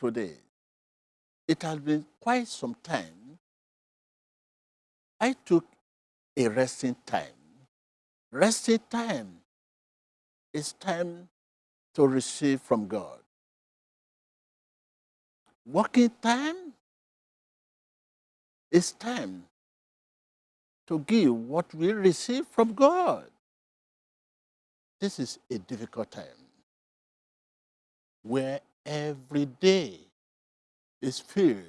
today. It has been quite some time. I took a resting time. Resting time is time to receive from God. Working time is time to give what we receive from God. This is a difficult time where every day is filled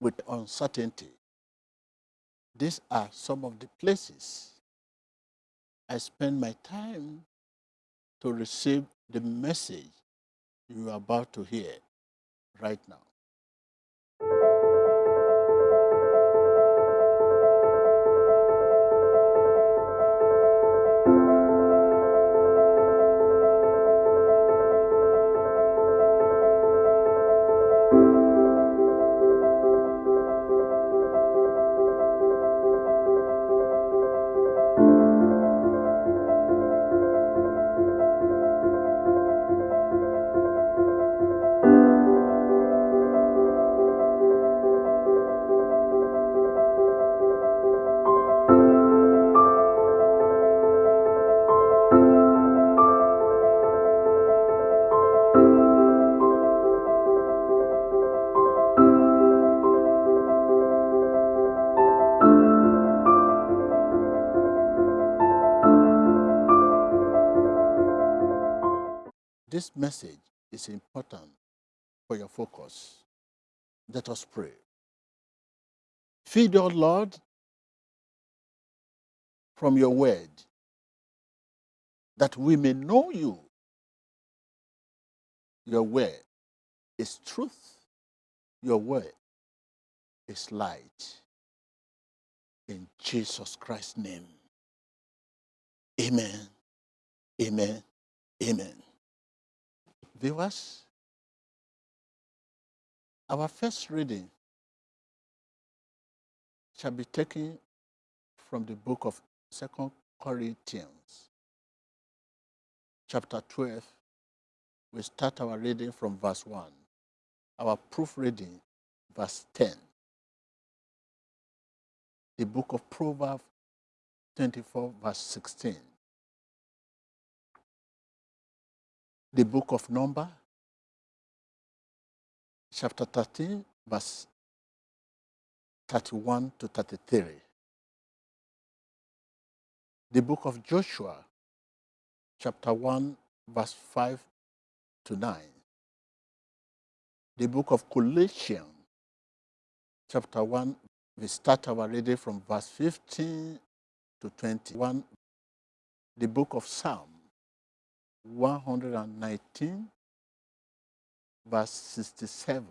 with uncertainty. These are some of the places I spend my time to receive the message you are about to hear right now. This message is important for your focus. Let us pray. Feed, your Lord, from your word, that we may know you. Your word is truth. Your word is light. In Jesus Christ's name. Amen. Amen. Amen. Viewers, our first reading shall be taken from the book of Second Corinthians, chapter 12. We start our reading from verse 1. Our proof reading, verse 10. The book of Proverbs 24, verse 16. The book of Number, chapter 13, verse 31 to 33. The book of Joshua, chapter 1, verse 5 to 9. The book of Colossians, chapter 1, we start our reading from verse 15 to 21. The book of Psalm, 119, verse 67.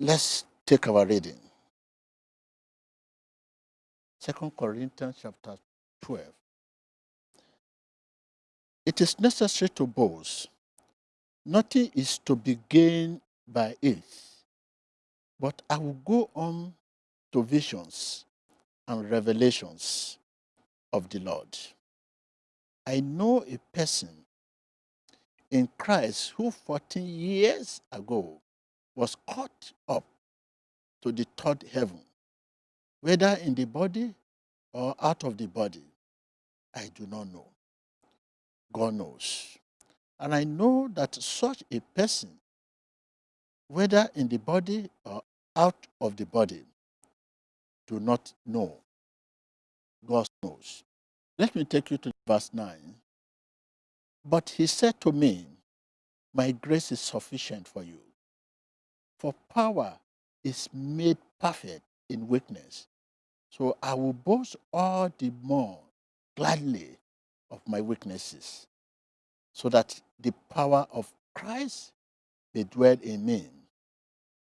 Let's take our reading. Second Corinthians chapter 12. It is necessary to boast. Nothing is to be gained by it. But I will go on to visions and revelations of the Lord. I know a person in Christ who 14 years ago was caught up to the third heaven, whether in the body or out of the body. I do not know. God knows. And I know that such a person, whether in the body or out of the body, do not know. God knows. Let me take you to verse 9. But he said to me, My grace is sufficient for you, for power is made perfect in weakness. So I will boast all the more gladly of my weaknesses, so that the power of Christ may dwell in me.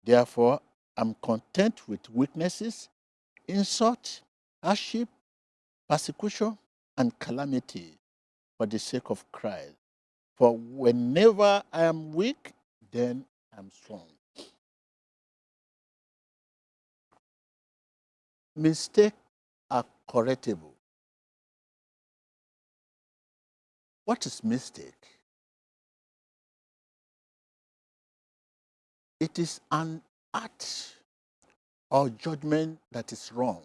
Therefore, I'm content with weaknesses, insult, hardship, persecution, and calamity for the sake of Christ. For whenever I am weak, then I'm strong. Mistakes are correctable. What is mistake? It is an act or judgment that is wrong.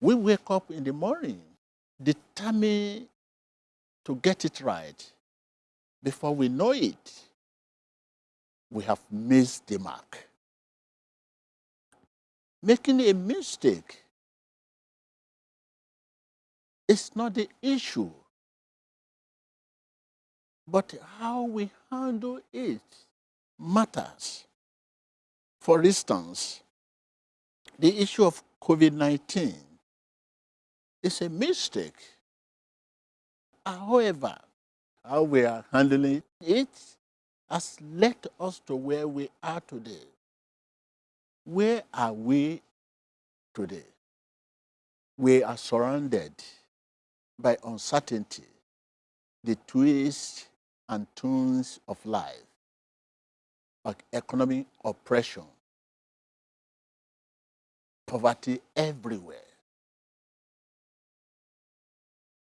We wake up in the morning determined to get it right. Before we know it, we have missed the mark. Making a mistake is not the issue, but how we handle it matters. For instance, the issue of COVID-19 is a mistake. However, how we are handling it has led us to where we are today. Where are we today? We are surrounded by uncertainty, the twists and turns of life, like economic oppression, poverty everywhere,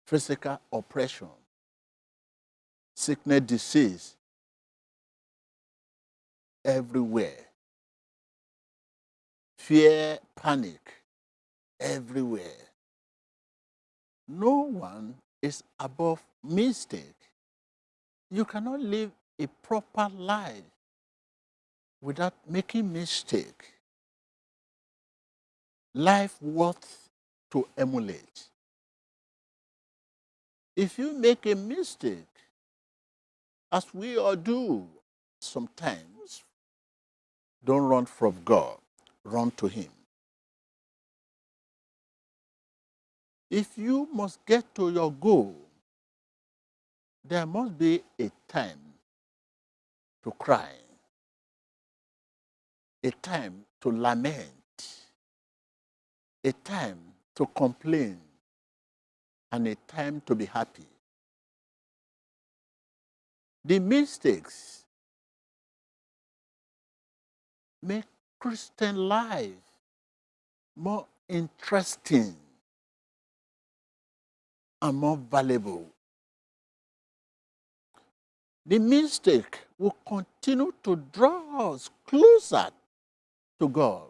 physical oppression, sickness, disease everywhere, fear, panic everywhere. No one is above mistake. You cannot live a proper life without making mistake. Life worth to emulate. If you make a mistake, as we all do sometimes, don't run from God, run to Him. If you must get to your goal, there must be a time to cry, a time to lament, a time to complain, and a time to be happy. The mistakes make Christian life more interesting and more valuable. The mistake will continue to draw us closer to God,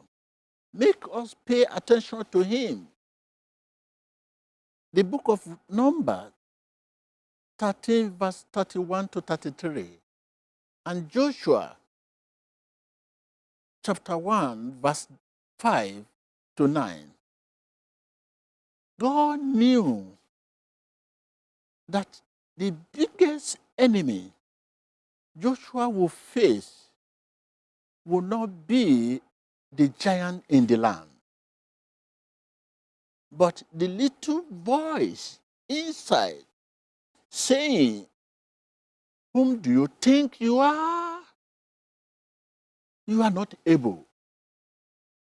make us pay attention to Him. The book of Numbers 13 verse 31 to 33 and Joshua chapter 1 verse 5 to 9. God knew that the biggest enemy Joshua will face will not be the giant in the land, but the little voice inside saying, Whom do you think you are? You are not able.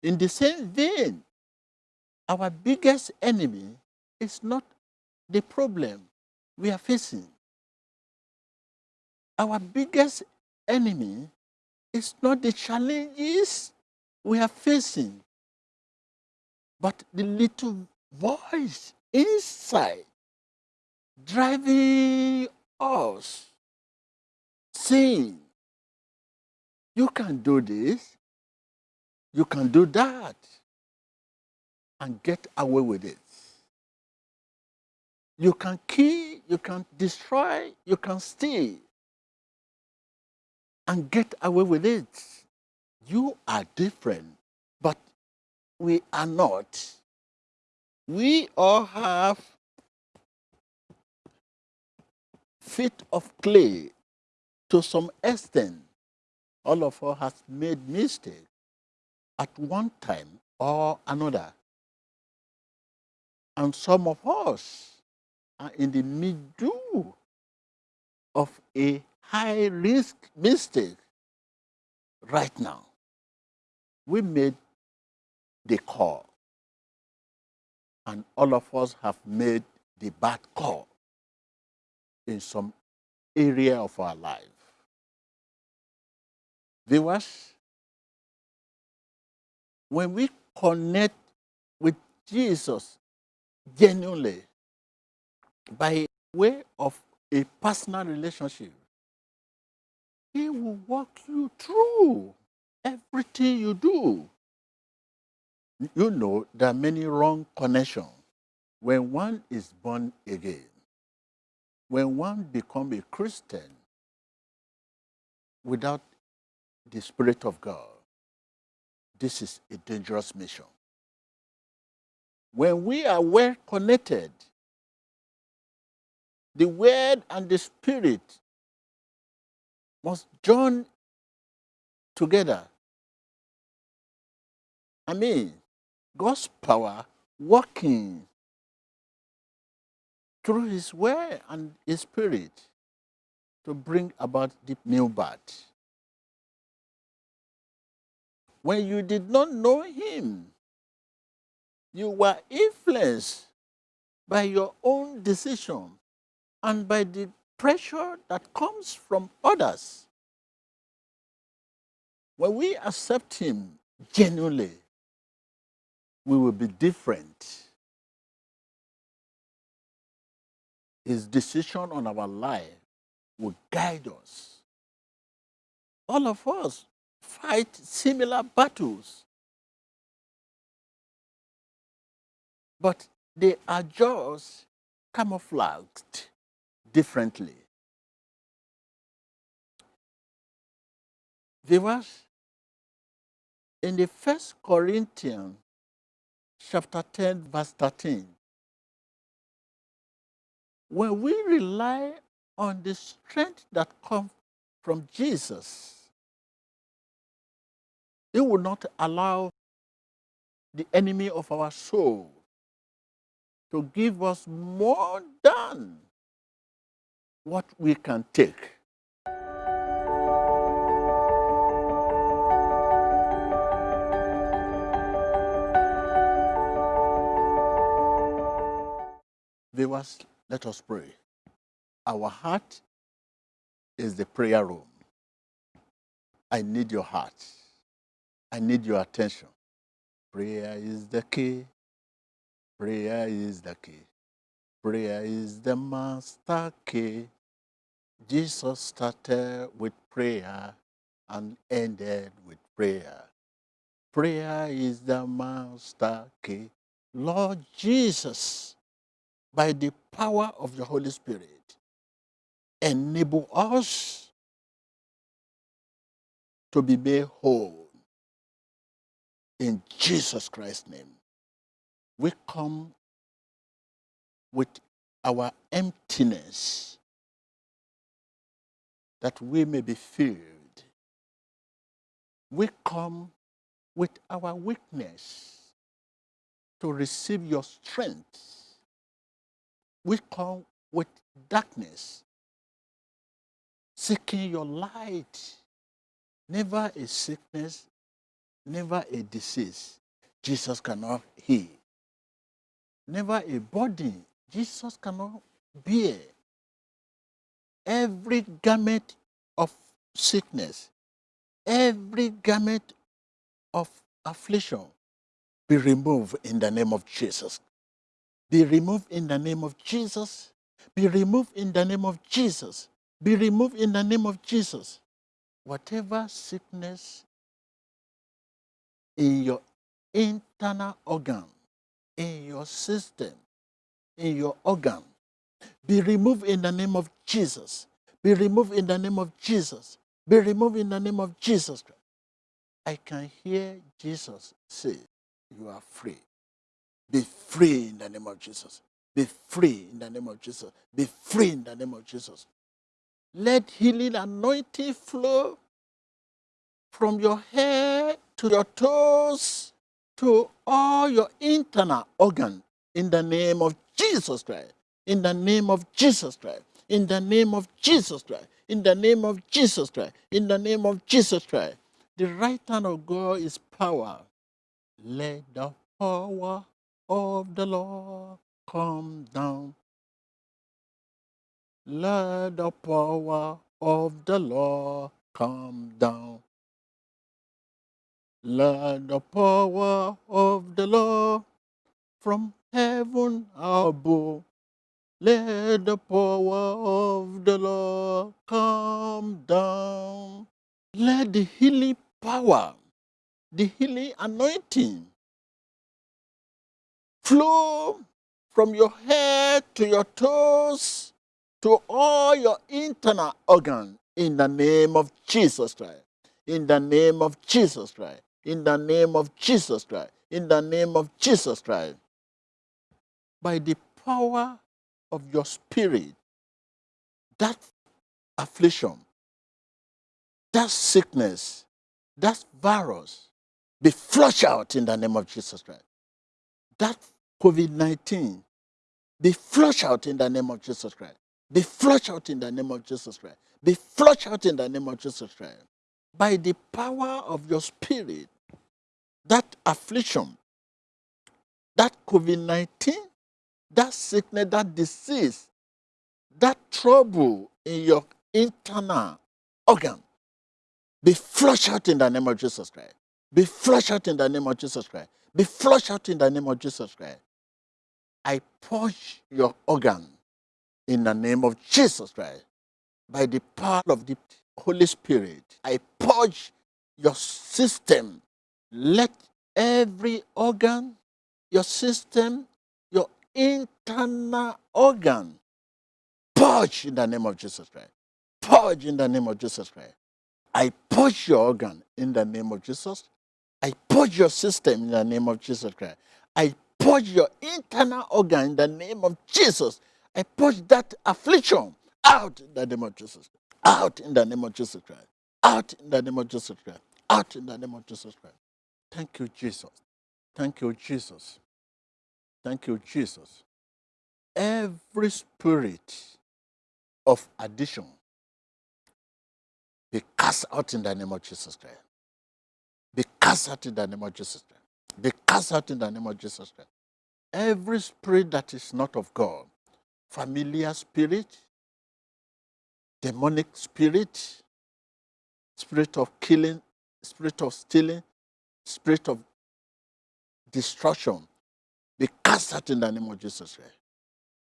In the same vein, our biggest enemy is not the problem we are facing. Our biggest enemy is not the challenges we are facing, but the little voice inside driving us, saying, you can do this, you can do that, and get away with it. You can kill, you can destroy, you can steal, and get away with it. You are different, we are not. We all have feet of clay to some extent. All of us has made mistakes at one time or another. And some of us are in the middle of a high risk mistake right now. We made the call and all of us have made the bad call in some area of our life. Viewers, when we connect with Jesus genuinely, by way of a personal relationship, he will walk you through everything you do. You know, there are many wrong connections. When one is born again, when one becomes a Christian without the Spirit of God, this is a dangerous mission. When we are well connected, the Word and the Spirit must join together. I mean, God's power working through His Word and His Spirit to bring about the new birth. When you did not know Him, you were influenced by your own decision and by the pressure that comes from others. When we accept Him genuinely, we will be different. His decision on our life will guide us. All of us fight similar battles, but they are just camouflaged differently. Viewers, in the first Corinthians chapter 10 verse 13, when we rely on the strength that comes from Jesus, it will not allow the enemy of our soul to give us more than what we can take. Viewers, let us pray. Our heart is the prayer room. I need your heart. I need your attention. Prayer is the key. Prayer is the key. Prayer is the master key. Jesus started with prayer and ended with prayer. Prayer is the master key. Lord Jesus, by the power of the Holy Spirit, enable us to be made whole. In Jesus Christ's name, we come with our emptiness that we may be filled. We come with our weakness to receive your strength. We come with darkness, seeking your light. Never a sickness, never a disease Jesus cannot heal. Never a body Jesus cannot bear. Every garment of sickness, every garment of affliction be removed in the name of Jesus. Be removed in the name of Jesus. Be removed in the name of Jesus. Be removed in the name of Jesus. Whatever sickness in your internal organ, in your system, in your organ, be removed in the name of Jesus. Be removed in the name of Jesus. Be removed in the name of Jesus. Christ. I can hear Jesus say, you are free. Be free in the name of Jesus. Be free in the name of Jesus. Be free in the name of Jesus. Let healing anointing flow from your head to your toes to all your internal organ in the name of Jesus Christ. In the name of Jesus Christ. In the name of Jesus Christ. In the name of Jesus Christ. In the name of Jesus Christ. The right hand of God is power. Let the power of the Lord come down. Let the power of the Lord come down. Let the power of the Lord from heaven above Let the power of the Lord come down. Let the healing power, the healing anointing flow from your head to your toes to all your internal organs in the name of Jesus Christ. In the name of Jesus Christ. In the name of Jesus Christ. In the name of Jesus Christ. By the power of your spirit, that affliction, that sickness, that virus be flushed out in the name of Jesus Christ. That COVID 19 be flushed out in the name of Jesus Christ. Be flushed out in the name of Jesus Christ. Be flushed out in the name of Jesus Christ. By the power of your spirit, that affliction, that COVID 19, that sickness, that disease, that trouble in your internal organ, be flushed out in the name of Jesus Christ. Be flushed out in the name of Jesus Christ. Be flushed out in the name of Jesus Christ. I purge your organ in the name of Jesus Christ. By the power of the Holy Spirit, I purge your system. Let every organ, your system, your internal organ, purge in the name of Jesus Christ. Purge in the name of Jesus Christ. I purge your organ in the name of Jesus. I purge your system in the name of Jesus Christ. I purge your internal organ in the name of Jesus. I purge that affliction out in the name of Jesus. Out in the name of Jesus Christ. Out in the name of Jesus Christ. Out in the name of Jesus Christ. Thank you, Jesus. Thank you, Jesus. Thank you, Jesus. Every spirit of addiction be cast out in the name of Jesus Christ. Be cast out in the name of Jesus Christ. Be cast out in the name of Jesus Christ. Every spirit that is not of God, familiar spirit, demonic spirit, spirit of killing, spirit of stealing, spirit of destruction, be cast out in the name of Jesus Christ.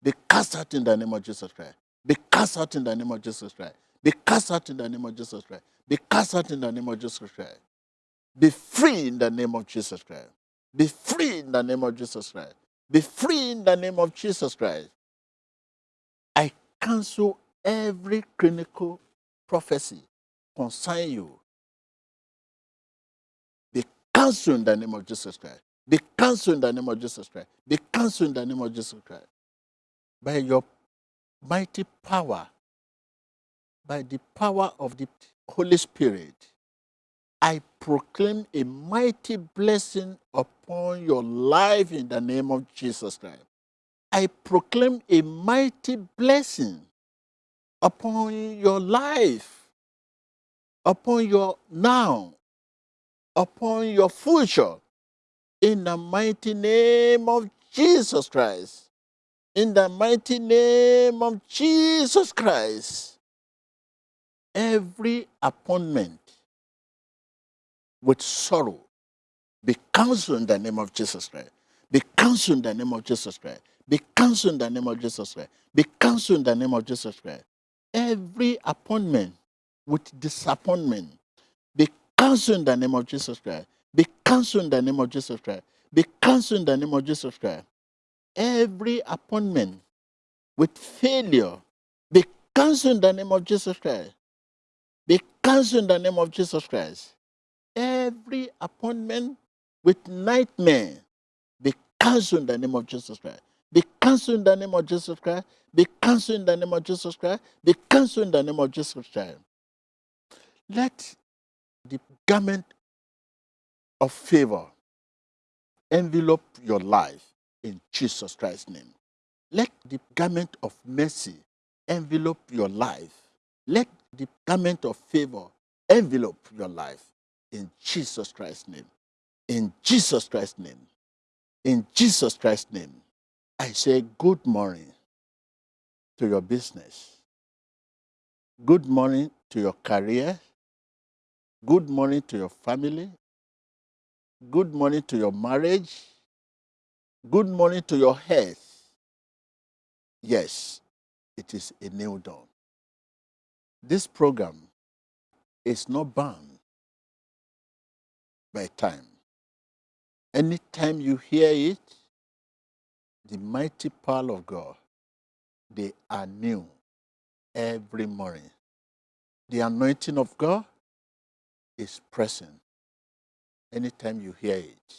Be cast out in the name of Jesus Christ. Be cast out in the name of Jesus Christ. Be cast out in the name of Jesus Christ. Be cast out in the name of Jesus Christ. Be free in the name of Jesus Christ. Be free in the name of Jesus Christ. Be free in the name of Jesus Christ. I cancel every clinical prophecy concerning you. Be cancelled in the name of Jesus Christ. Be cancelled in the name of Jesus Christ. Be cancelled in the name of Jesus Christ. By your mighty power, by the power of the Holy Spirit, I proclaim a mighty blessing upon your life in the name of Jesus Christ. I proclaim a mighty blessing upon your life, upon your now, upon your future, in the mighty name of Jesus Christ. In the mighty name of Jesus Christ. Every appointment with sorrow be cancelled in the name of Jesus Christ. Be cancelled in the name of Jesus Christ. Be cancelled in the name of Jesus Christ. Be cancelled in the name of Jesus Christ. Every appointment with disappointment be cancelled in the name of Jesus Christ. Be cancelled in the name of Jesus Christ. Be cancelled in the name of Jesus Christ. Every appointment with failure be cancelled in the name of Jesus Christ. Be cancelled in the name of Jesus Christ. Every appointment with nightmare be cancelled in the name of Jesus Christ. Be cancelled in the name of Jesus Christ. Be cancelled in the name of Jesus Christ. Be cancelled in the name of Jesus Christ. Let the garment of favor envelope your life in Jesus Christ's name. Let the garment of mercy envelope your life. Let the garment of favor envelope your life in Jesus Christ's name. In Jesus Christ's name. In Jesus Christ's name. I say good morning to your business. Good morning to your career. Good morning to your family. Good morning to your marriage. Good morning to your health. Yes, it is a new dawn. This program is not bound by time. Anytime you hear it, the mighty power of God, they are new every morning. The anointing of God is present anytime you hear it.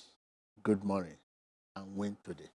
Good morning and win today.